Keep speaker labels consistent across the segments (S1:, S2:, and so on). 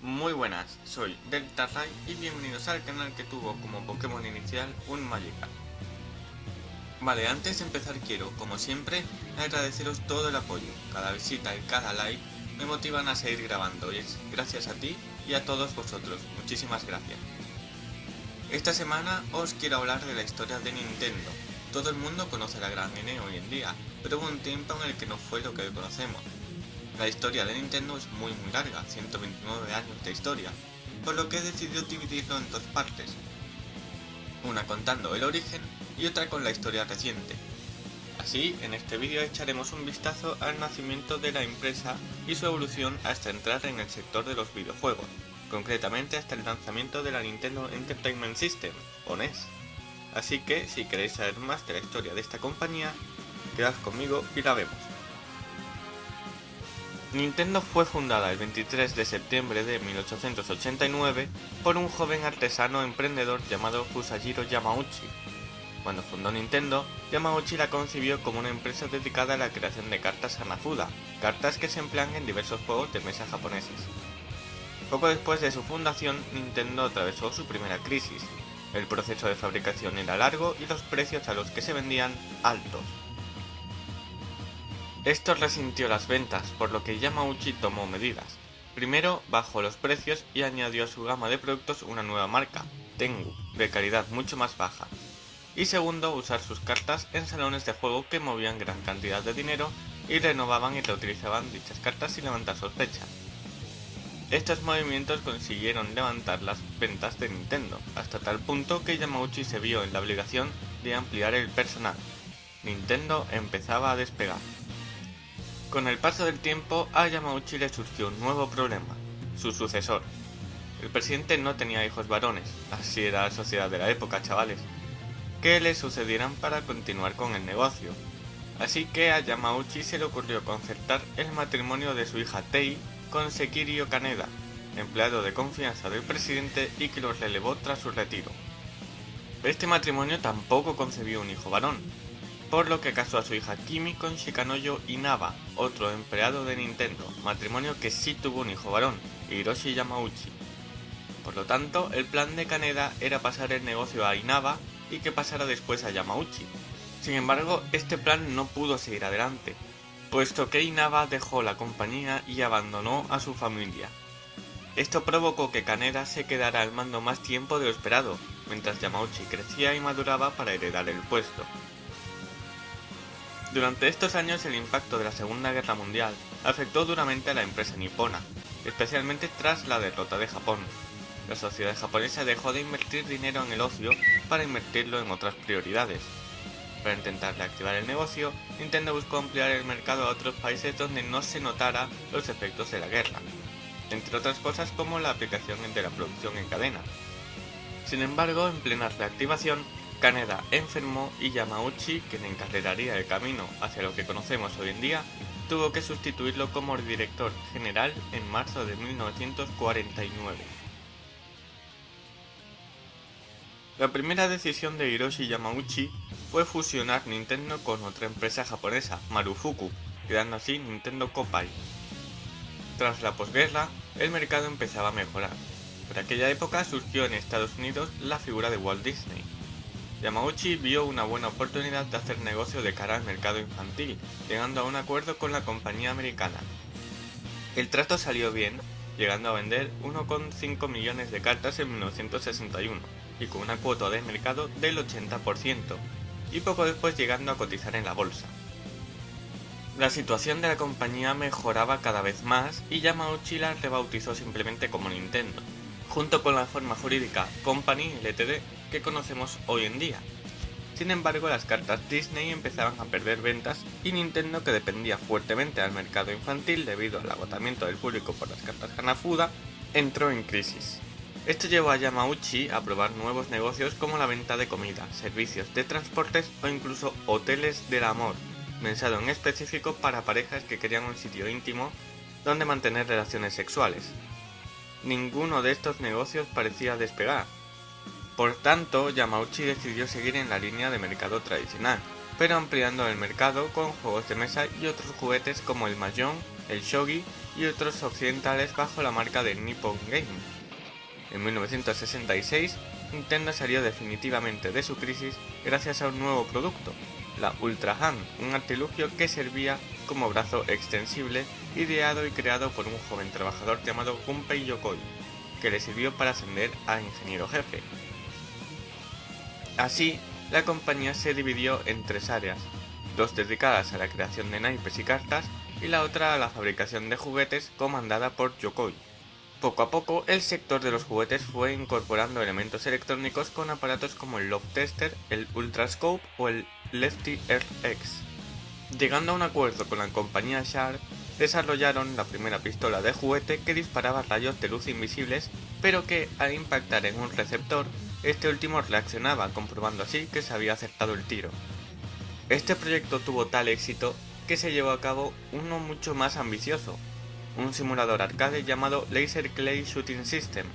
S1: Muy buenas, soy Delta Ray y bienvenidos al canal que tuvo como Pokémon inicial un Magikarp. Vale, antes de empezar quiero, como siempre, agradeceros todo el apoyo, cada visita y cada like me motivan a seguir grabando y es gracias a ti y a todos vosotros, muchísimas gracias. Esta semana os quiero hablar de la historia de Nintendo. Todo el mundo conoce la Gran N hoy en día, pero hubo un tiempo en el que no fue lo que hoy conocemos. La historia de Nintendo es muy muy larga, 129 años de historia, por lo que he decidido dividirlo en dos partes, una contando el origen y otra con la historia reciente. Así, en este vídeo echaremos un vistazo al nacimiento de la empresa y su evolución hasta entrar en el sector de los videojuegos, concretamente hasta el lanzamiento de la Nintendo Entertainment System, o NES. Así que, si queréis saber más de la historia de esta compañía, quedad conmigo y la vemos. Nintendo fue fundada el 23 de septiembre de 1889 por un joven artesano emprendedor llamado Fusajiro Yamauchi. Cuando fundó Nintendo, Yamauchi la concibió como una empresa dedicada a la creación de cartas Hanafuda, cartas que se emplean en diversos juegos de mesa japoneses. Poco después de su fundación, Nintendo atravesó su primera crisis. El proceso de fabricación era largo y los precios a los que se vendían altos. Esto resintió las ventas, por lo que Yamauchi tomó medidas. Primero, bajó los precios y añadió a su gama de productos una nueva marca, Tengu, de calidad mucho más baja. Y segundo, usar sus cartas en salones de juego que movían gran cantidad de dinero y renovaban y reutilizaban dichas cartas sin levantar sospechas. Estos movimientos consiguieron levantar las ventas de Nintendo, hasta tal punto que Yamauchi se vio en la obligación de ampliar el personal. Nintendo empezaba a despegar. Con el paso del tiempo, a Yamauchi le surgió un nuevo problema, su sucesor. El presidente no tenía hijos varones, así era la sociedad de la época, chavales, que le sucedieran para continuar con el negocio. Así que a Yamauchi se le ocurrió concertar el matrimonio de su hija Tei con Sekirio Kaneda, empleado de confianza del presidente y que lo relevó tras su retiro. Este matrimonio tampoco concebió un hijo varón, por lo que casó a su hija Kimi con Shikanoyo Inaba, otro empleado de Nintendo, matrimonio que sí tuvo un hijo varón, Hiroshi Yamauchi. Por lo tanto, el plan de Kaneda era pasar el negocio a Inaba y que pasara después a Yamauchi. Sin embargo, este plan no pudo seguir adelante, puesto que Inaba dejó la compañía y abandonó a su familia. Esto provocó que Kaneda se quedara al mando más tiempo de lo esperado, mientras Yamauchi crecía y maduraba para heredar el puesto. Durante estos años el impacto de la Segunda Guerra Mundial afectó duramente a la empresa nipona, especialmente tras la derrota de Japón. La sociedad japonesa dejó de invertir dinero en el ocio para invertirlo en otras prioridades. Para intentar reactivar el negocio, Nintendo buscó ampliar el mercado a otros países donde no se notara los efectos de la guerra, entre otras cosas como la aplicación de la producción en cadena. Sin embargo, en plena reactivación, Kaneda enfermó y Yamauchi, quien encarreraría el camino hacia lo que conocemos hoy en día, tuvo que sustituirlo como director general en marzo de 1949. La primera decisión de Hiroshi Yamauchi fue fusionar Nintendo con otra empresa japonesa, Marufuku, creando así Nintendo Kopai. Tras la posguerra, el mercado empezaba a mejorar. Por aquella época surgió en Estados Unidos la figura de Walt Disney, Yamauchi vio una buena oportunidad de hacer negocio de cara al mercado infantil, llegando a un acuerdo con la compañía americana. El trato salió bien, llegando a vender 1,5 millones de cartas en 1961, y con una cuota de mercado del 80%, y poco después llegando a cotizar en la bolsa. La situación de la compañía mejoraba cada vez más y Yamauchi la rebautizó simplemente como Nintendo, junto con la forma jurídica Company Ltd que conocemos hoy en día. Sin embargo, las cartas Disney empezaban a perder ventas y Nintendo, que dependía fuertemente del mercado infantil debido al agotamiento del público por las cartas Hanafuda, entró en crisis. Esto llevó a Yamauchi a probar nuevos negocios como la venta de comida, servicios de transportes o incluso hoteles del amor, pensado en específico para parejas que querían un sitio íntimo donde mantener relaciones sexuales. Ninguno de estos negocios parecía despegar, por tanto, Yamauchi decidió seguir en la línea de mercado tradicional, pero ampliando el mercado con juegos de mesa y otros juguetes como el Mahjong, el Shogi y otros occidentales bajo la marca de Nippon Game. En 1966, Nintendo salió definitivamente de su crisis gracias a un nuevo producto, la Ultra Hand, un artilugio que servía como brazo extensible ideado y creado por un joven trabajador llamado Gunpei Yokoi, que le sirvió para ascender a ingeniero jefe. Así, la compañía se dividió en tres áreas, dos dedicadas a la creación de naipes y cartas y la otra a la fabricación de juguetes comandada por Yokoi. Poco a poco, el sector de los juguetes fue incorporando elementos electrónicos con aparatos como el Love Tester, el Ultrascope o el Lefty RX. Llegando a un acuerdo con la compañía Sharp, desarrollaron la primera pistola de juguete que disparaba rayos de luz invisibles, pero que al impactar en un receptor, este último reaccionaba, comprobando así que se había acertado el tiro. Este proyecto tuvo tal éxito que se llevó a cabo uno mucho más ambicioso, un simulador arcade llamado Laser Clay Shooting System.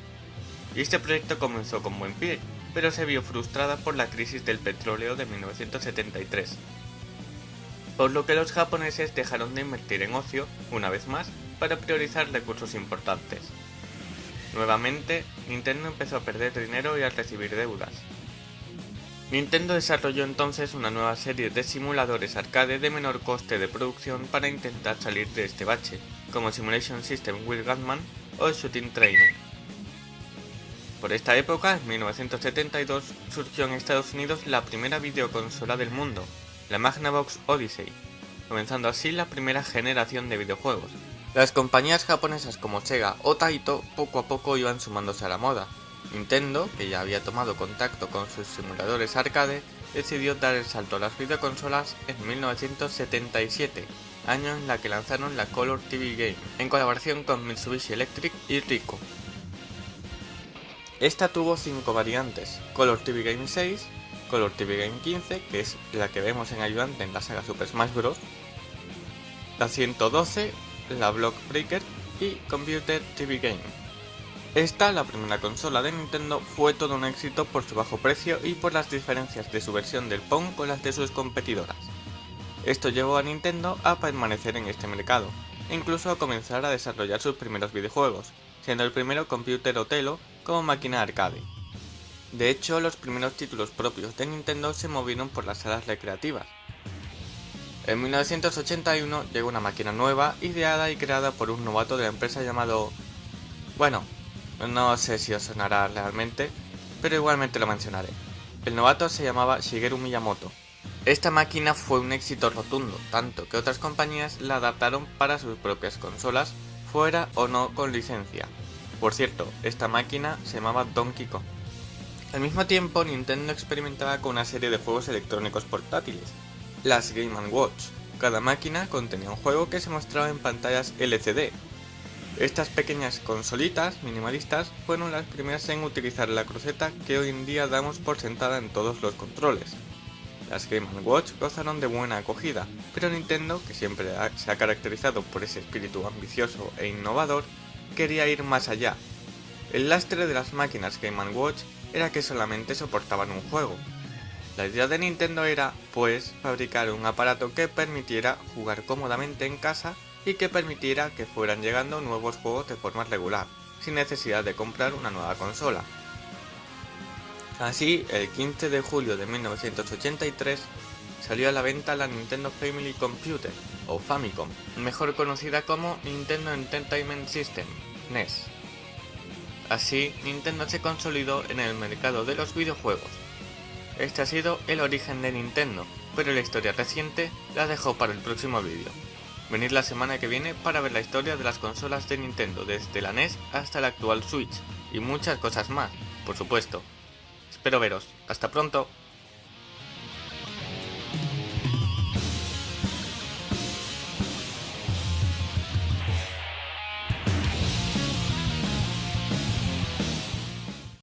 S1: Y este proyecto comenzó con buen pie, pero se vio frustrada por la crisis del petróleo de 1973. Por lo que los japoneses dejaron de invertir en ocio, una vez más, para priorizar recursos importantes. Nuevamente, Nintendo empezó a perder dinero y a recibir deudas. Nintendo desarrolló entonces una nueva serie de simuladores arcade de menor coste de producción para intentar salir de este bache, como Simulation System Will Gunman o Shooting Training. Por esta época, en 1972, surgió en Estados Unidos la primera videoconsola del mundo, la Magnavox Odyssey, comenzando así la primera generación de videojuegos. Las compañías japonesas como Sega o Taito poco a poco iban sumándose a la moda. Nintendo, que ya había tomado contacto con sus simuladores arcade, decidió dar el salto a las videoconsolas en 1977, año en la que lanzaron la Color TV Game, en colaboración con Mitsubishi Electric y Ricoh. Esta tuvo 5 variantes, Color TV Game 6, Color TV Game 15, que es la que vemos en ayudante en la saga Super Smash Bros. La 112, la Block Breaker y Computer TV Game. Esta, la primera consola de Nintendo, fue todo un éxito por su bajo precio y por las diferencias de su versión del Pong con las de sus competidoras. Esto llevó a Nintendo a permanecer en este mercado, incluso a comenzar a desarrollar sus primeros videojuegos, siendo el primero Computer Otelo como máquina arcade. De hecho, los primeros títulos propios de Nintendo se movieron por las salas recreativas. En 1981 llegó una máquina nueva, ideada y creada por un novato de la empresa llamado... Bueno, no sé si os sonará realmente, pero igualmente lo mencionaré. El novato se llamaba Shigeru Miyamoto. Esta máquina fue un éxito rotundo, tanto que otras compañías la adaptaron para sus propias consolas, fuera o no con licencia. Por cierto, esta máquina se llamaba Donkey Kong. Al mismo tiempo, Nintendo experimentaba con una serie de juegos electrónicos portátiles, las Game Watch. Cada máquina contenía un juego que se mostraba en pantallas LCD. Estas pequeñas consolitas minimalistas fueron las primeras en utilizar la cruceta que hoy en día damos por sentada en todos los controles. Las Game Watch gozaron de buena acogida, pero Nintendo, que siempre se ha caracterizado por ese espíritu ambicioso e innovador, quería ir más allá. El lastre de las máquinas Game Watch era que solamente soportaban un juego. La idea de Nintendo era, pues, fabricar un aparato que permitiera jugar cómodamente en casa y que permitiera que fueran llegando nuevos juegos de forma regular, sin necesidad de comprar una nueva consola. Así, el 15 de julio de 1983 salió a la venta la Nintendo Family Computer, o Famicom, mejor conocida como Nintendo Entertainment System, NES. Así, Nintendo se consolidó en el mercado de los videojuegos. Este ha sido el origen de Nintendo, pero la historia reciente la dejo para el próximo vídeo. Venid la semana que viene para ver la historia de las consolas de Nintendo desde la NES hasta la actual Switch, y muchas cosas más, por supuesto. Espero veros. Hasta pronto.